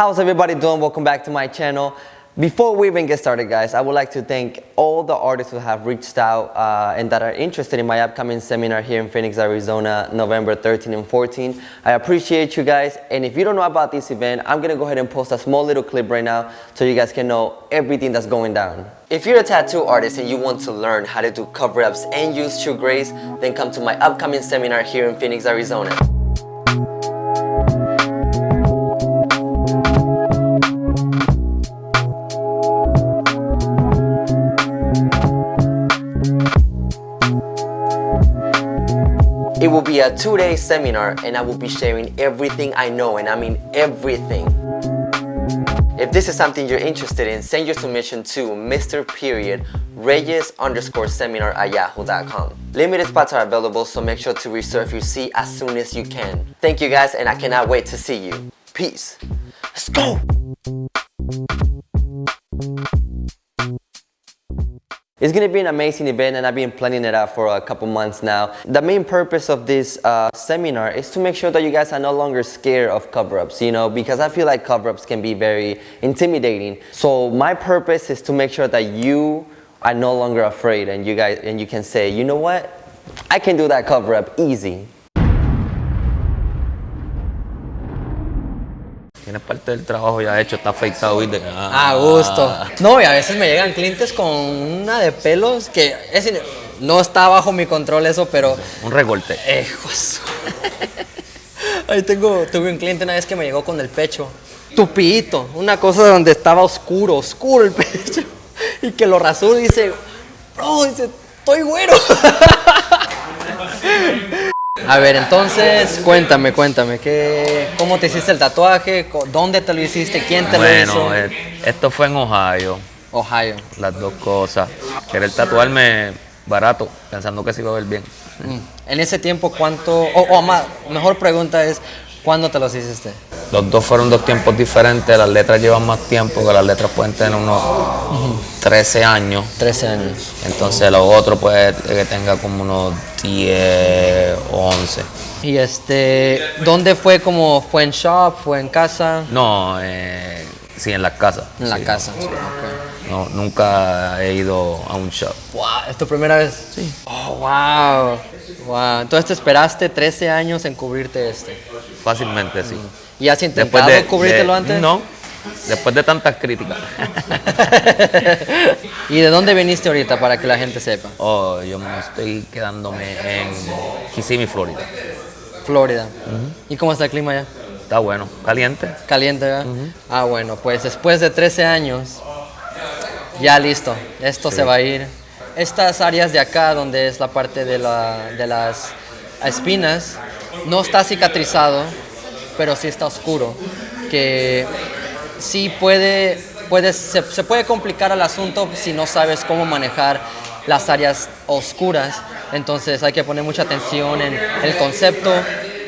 How's everybody doing? Welcome back to my channel. Before we even get started, guys, I would like to thank all the artists who have reached out uh, and that are interested in my upcoming seminar here in Phoenix, Arizona, November 13 and 14. I appreciate you guys, and if you don't know about this event, I'm gonna go ahead and post a small little clip right now so you guys can know everything that's going down. If you're a tattoo artist and you want to learn how to do cover-ups and use true grace, then come to my upcoming seminar here in Phoenix, Arizona. It will be a two-day seminar and I will be sharing everything I know and I mean everything. If this is something you're interested in, send your submission to Mr. Period Reyes underscore seminar at yahoo.com. Limited spots are available, so make sure to reserve your seat as soon as you can. Thank you guys, and I cannot wait to see you. Peace. Let's go! It's gonna be an amazing event and I've been planning it out for a couple months now. The main purpose of this uh, seminar is to make sure that you guys are no longer scared of cover-ups, you know, because I feel like cover-ups can be very intimidating. So my purpose is to make sure that you are no longer afraid and you guys and you can say, you know what? I can do that cover-up easy. Tienes parte del trabajo ya hecho, está afeitado, ¿viste? A gusto. No, y a veces me llegan clientes con una de pelos que es no está bajo mi control eso, pero... Un recorte. Eh, juez. Ahí tengo, tuve un cliente una vez que me llegó con el pecho tupidito, una cosa donde estaba oscuro, oscuro el pecho, y que lo rasuró y dice, bro, dice, estoy güero. A ver, entonces, cuéntame, cuéntame, ¿qué, ¿cómo te hiciste el tatuaje? ¿Dónde te lo hiciste? ¿Quién te lo Bueno, hizo? eh, esto fue en Ohio, Ohio. las dos cosas. Querer tatuarme barato, pensando que se iba a ver bien. Mm. En ese tiempo, ¿cuánto? O, o más, mejor pregunta es, ¿cuándo te los hiciste? Los dos fueron dos tiempos diferentes, las letras llevan más tiempo, que las letras pueden tener unos 13 años. 13 años. Entonces los otros puede que tenga como unos 10 o 11. Y este, ¿dónde fue? como ¿Fue en shop? ¿Fue en casa? No, eh, sí, en las casas. En la sí. casa. No, nunca he ido a un shop. Wow, ¿es tu primera vez? Sí. Oh, wow. Wow. Entonces te esperaste 13 años en cubrirte este. Fácilmente, sí. ¿Y has intentado cubrírtelo de- antes? No, después de tantas críticas. ¿Y de dónde viniste ahorita para que la gente sepa? oh, yo me estoy quedándome en Kissimmee, Florida. Florida. ¿Y cómo está el clima allá? Está bueno, caliente. Caliente, ¿verdad? Ah, bueno, pues después de 13 años, ya listo. Esto se va a ir. Estas áreas de acá, donde es la parte de, la- de las espinas, no está cicatrizado, pero sí está oscuro. Que sí puede, puede se, se puede complicar el asunto si no sabes cómo manejar las áreas oscuras. Entonces hay que poner mucha atención en el concepto,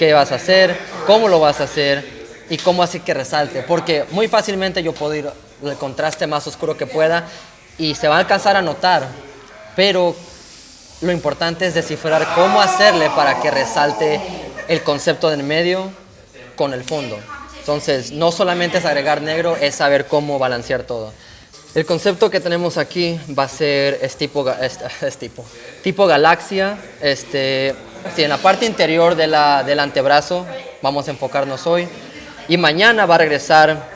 qué vas a hacer, cómo lo vas a hacer y cómo hacer que resalte. Porque muy fácilmente yo puedo ir el contraste más oscuro que pueda y se va a alcanzar a notar. Pero lo importante es descifrar cómo hacerle para que resalte el concepto del medio con el fondo. Entonces, no solamente es agregar negro, es saber cómo balancear todo. El concepto que tenemos aquí va a ser es tipo, es, es tipo, tipo galaxia. Este, sí, en la parte interior de la- del antebrazo vamos a enfocarnos hoy. Y mañana va a regresar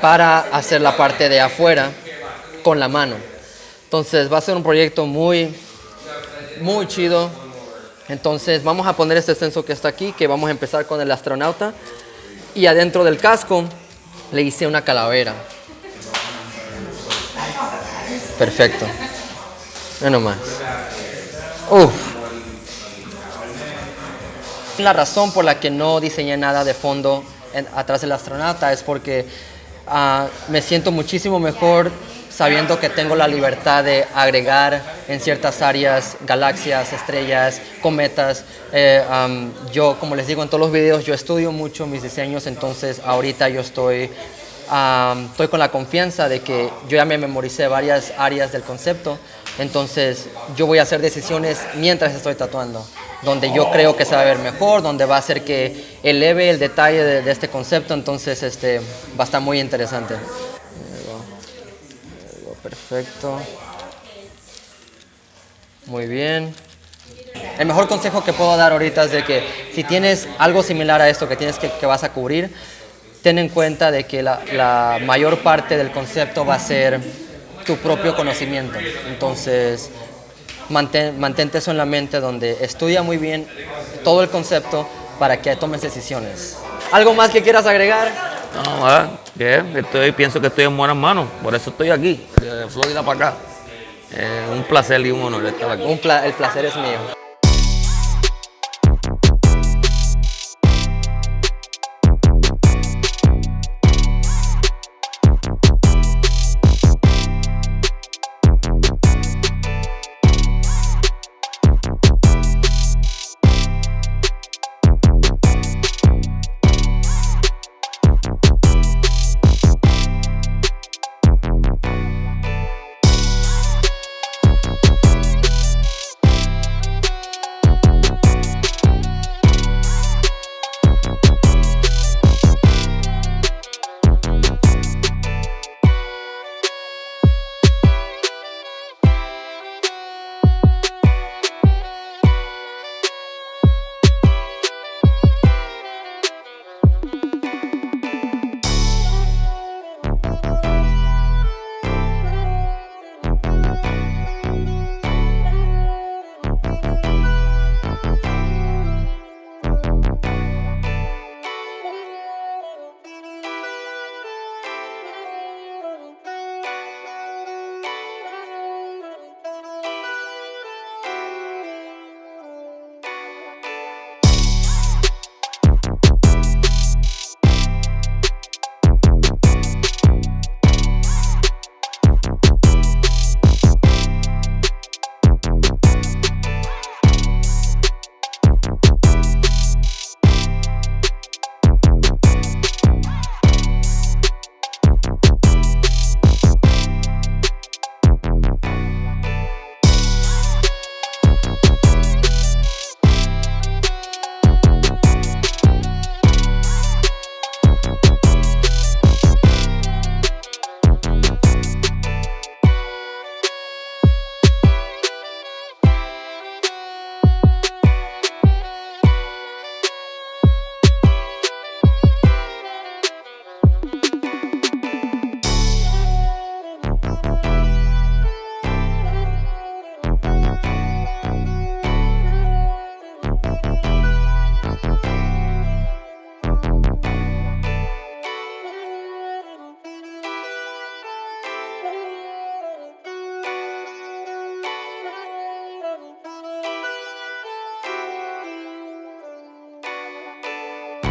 para hacer la parte de afuera con la mano. Entonces va a ser un proyecto muy, muy chido. Entonces vamos a poner este censo que está aquí, que vamos a empezar con el astronauta. Y adentro del casco le hice una calavera. Perfecto. Ve nomás. Uf. La razón por la que no diseñé nada de fondo atrás del astronauta es porque ah, me siento muchísimo mejor sabiendo que tengo la libertad de agregar en ciertas áreas galaxias, estrellas, cometas. Eh, yo, como les digo en todos los videos, yo estudio mucho mis diseños, entonces ahorita yo estoy, estoy con la confianza de que yo ya me memoricé varias áreas del concepto Entonces yo voy a hacer decisiones mientras estoy tatuando, donde yo creo que se va a ver mejor, donde va a hacer que eleve el detalle de, este concepto, entonces este, va a estar muy interesante. Perfecto. Muy bien. El mejor consejo que puedo dar ahorita es de que si tienes algo similar a esto que tienes que, vas a cubrir, ten en cuenta de que la mayor parte del concepto va a ser tu propio conocimiento. Entonces, mantén, mantente eso en la mente donde estudia muy bien todo el concepto para que tomes decisiones. ¿Algo más que quieras agregar? No, ah, ¿qué? Estoy, pienso que estoy en buenas manos, por eso estoy aquí, de Florida para acá. Eh, un placer y un honor estar aquí. Un pla- el placer es mío.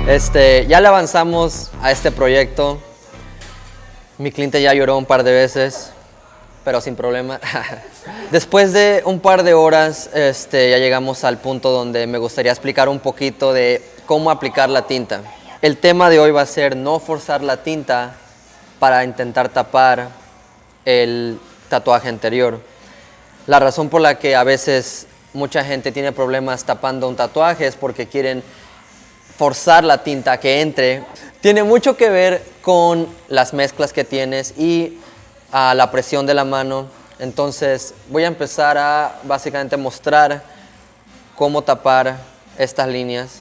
Este, ya le avanzamos a este proyecto. Mi cliente ya lloró un par de veces, pero sin problema. Después de un par de horas, este, ya llegamos al punto donde me gustaría explicar un poquito de cómo aplicar la tinta. El tema de hoy va a ser no forzar la tinta para intentar tapar el tatuaje anterior. La razón por la que a veces mucha gente tiene problemas tapando un tatuaje es porque quieren forzar la tinta que entre. Tiene mucho que ver con las mezclas que tienes y a la presión de la mano. Entonces voy a empezar a básicamente mostrar cómo tapar estas líneas.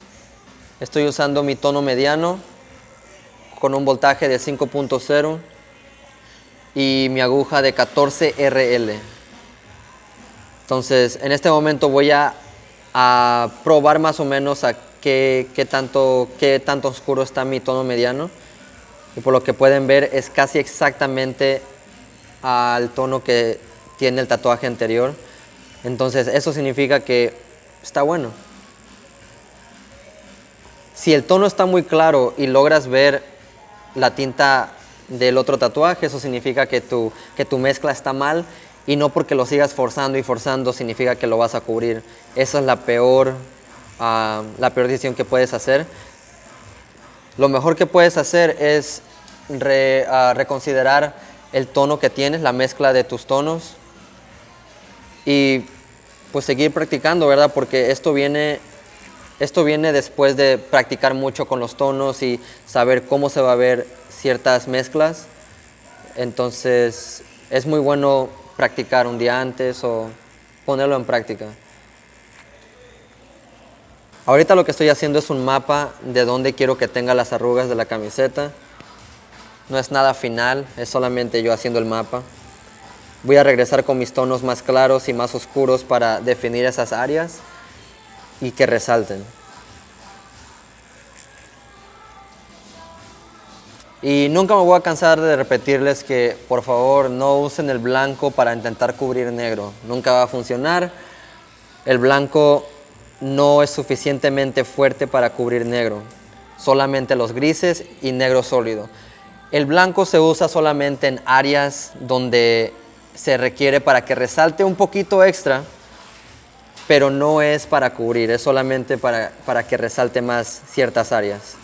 Estoy usando mi tono mediano con un voltaje de 5.0 y mi aguja de 14 RL. Entonces, en este momento voy a, probar más o menos qué, tanto, qué tanto oscuro está mi tono mediano. Y por lo que pueden ver es casi exactamente al tono que tiene el tatuaje anterior. Entonces, eso significa que está bueno. Si el tono está muy claro y logras ver la tinta del otro tatuaje, eso significa que tu, que tu mezcla está mal y no porque lo sigas forzando y forzando significa que lo vas a cubrir. Esa es la peor, la peor decisión que puedes hacer. Lo mejor que puedes hacer es ah, reconsiderar el tono que tienes, la mezcla de tus tonos y pues seguir practicando, ¿verdad? Porque esto viene, esto viene después de practicar mucho con los tonos y saber cómo se va a ver ciertas mezclas. Entonces es muy bueno practicar un día antes o ponerlo en práctica. Ahorita lo que estoy haciendo es un mapa de dónde quiero que tenga las arrugas de la camiseta. No es nada final, es solamente yo haciendo el mapa. Voy a regresar con mis tonos más claros y más oscuros para definir esas áreas y que resalten. Y nunca me voy a cansar de repetirles que por favor no usen el blanco para intentar cubrir negro. Nunca va a funcionar. El blanco no es suficientemente fuerte para cubrir negro. Solamente los grises y negro sólido. El blanco se usa solamente en áreas donde se requiere para que resalte un poquito extra, pero no es para cubrir, es solamente para, para que resalte más ciertas áreas.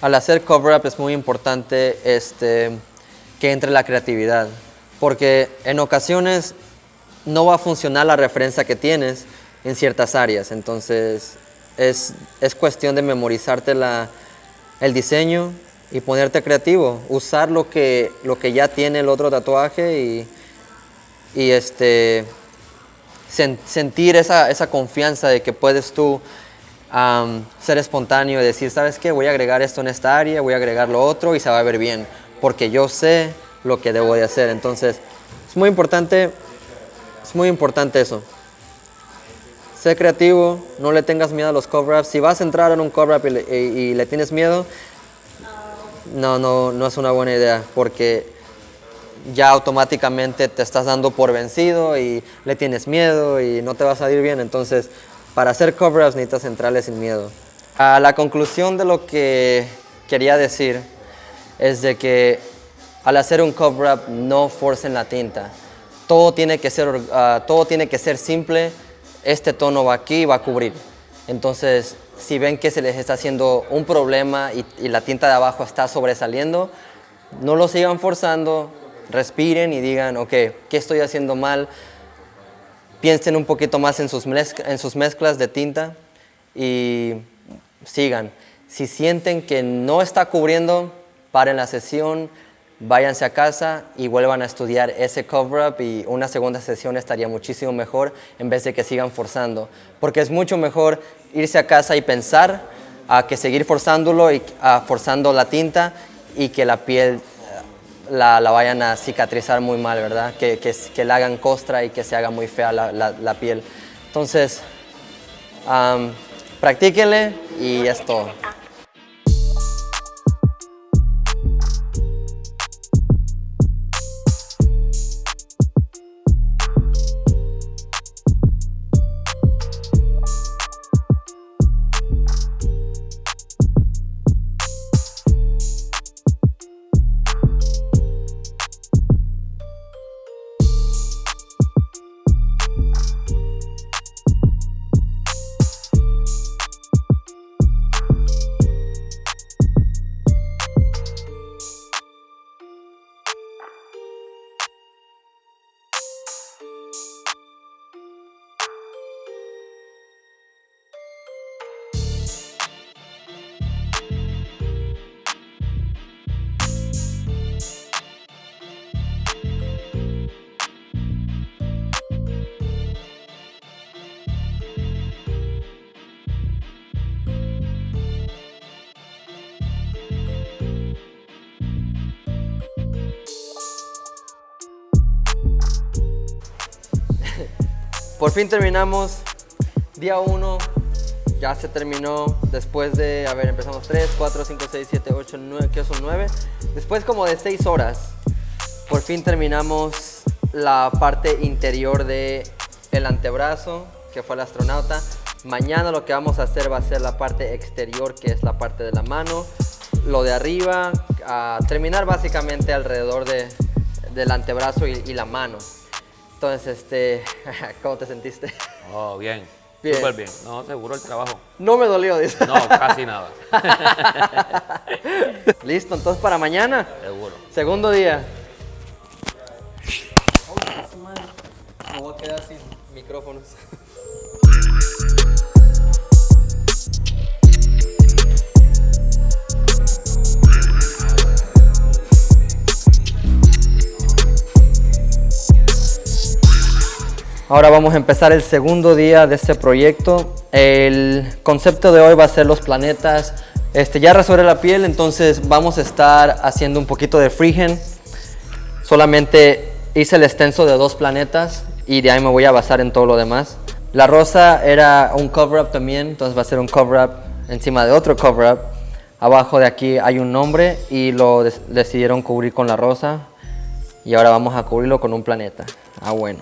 Al hacer cover up es muy importante este, que entre la creatividad, porque en ocasiones no va a funcionar la referencia que tienes en ciertas áreas, entonces es, es cuestión de memorizarte la, el diseño y ponerte creativo, usar lo que, lo que ya tiene el otro tatuaje y, y este, sentir esa, esa confianza de que puedes tú ser espontáneo y decir, ¿sabes qué? Voy a agregar esto en esta área, voy a agregar lo otro y se va a ver bien, porque yo sé lo que debo de hacer. Entonces, es muy importante, es muy importante eso. Sé creativo, no le tengas miedo a los cover-ups. Si vas a entrar en un cover-up y, le tienes miedo, no, no, no es una buena idea, porque ya automáticamente te estás dando por vencido y le tienes miedo y no te va a salir bien. Entonces, para hacer cover-ups necesitas centrales sin miedo. A la conclusión de lo que quería decir es de que al hacer un cover-up no forcen la tinta. Todo tiene, que ser, ah, todo tiene que ser simple. Este tono va aquí y va a cubrir. Entonces, si ven que se les está haciendo un problema y, y la tinta de abajo está sobresaliendo, no lo sigan forzando, respiren y digan, ok, ¿qué estoy haciendo mal? Piensen un poquito más en sus, en sus mezclas de tinta y sigan. Si sienten que no está cubriendo, paren la sesión, váyanse a casa y vuelvan a estudiar ese cover-up y una segunda sesión estaría muchísimo mejor en vez de que sigan forzando. Porque es mucho mejor irse a casa y pensar a que seguir forzándolo y forzando la tinta y que la piel la, vayan a cicatrizar muy mal, ¿verdad? Que, que, que, le hagan costra y que se haga muy fea la, la, piel. Entonces, um, practíquenle y es todo. Por fin terminamos día 1, ya se terminó después de, a ver, empezamos 3, 4, 5, 6, 7, 8, 9, ¿qué son 9? Después como de 6 horas, por fin terminamos la parte interior de antebrazo, que fue el astronauta. Mañana lo que vamos a hacer va a ser la parte exterior, que es la parte de la mano. lo de arriba, a terminar básicamente alrededor de, del antebrazo y la mano. Entonces, este, ¿cómo te sentiste? Oh, bien. Bien. Súper bien. No, seguro el trabajo. No me dolió, dice. No, casi nada. Listo, entonces para mañana, seguro. segundo día. Me voy a quedar sin micrófonos. Ahora vamos a empezar el segundo día de este proyecto. El concepto de hoy va a ser los planetas. Este, ya resolver la piel, entonces vamos a estar haciendo un poquito de freehand. Solamente hice el extenso de dos planetas y de ahí me voy a basar en todo lo demás. La rosa era un cover-up también, entonces va a ser un cover-up encima de otro cover-up. Abajo de aquí hay un nombre y lo decidieron cubrir con la rosa. Y ahora vamos a cubrirlo con un planeta. Ah, bueno.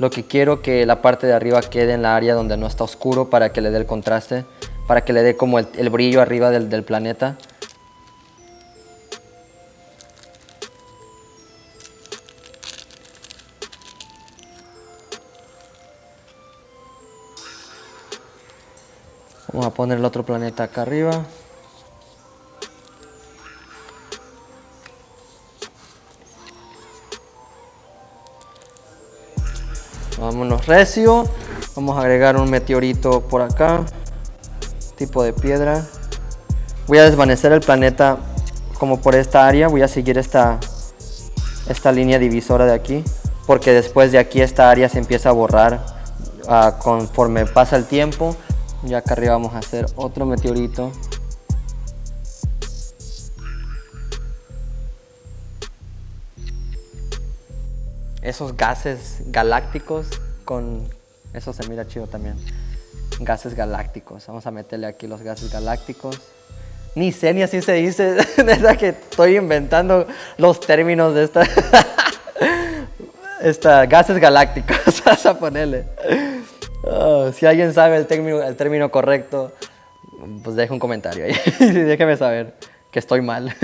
Lo que quiero que la parte de arriba quede en la área donde no está oscuro para que le dé el contraste, para que le dé como el, brillo arriba del, del planeta. Vamos a poner el otro planeta acá arriba. Recio. Vamos a agregar un meteorito por acá. Tipo de piedra. Voy a desvanecer el planeta como por esta área. Voy a seguir esta, esta línea divisora de aquí. Porque después de aquí esta área se empieza a borrar ah, conforme pasa el tiempo. Y acá arriba vamos a hacer otro meteorito. esos gases galácticos Eso se mira chido también. Gases galácticos. Vamos a meterle aquí los gases galácticos. Ni sé así se dice. Neta que estoy inventando los términos de esta... esta gases galácticos. Vas a ponerle. Ah, si alguien sabe el término, el término correcto, pues deje un comentario ahí. Déjeme saber que estoy mal.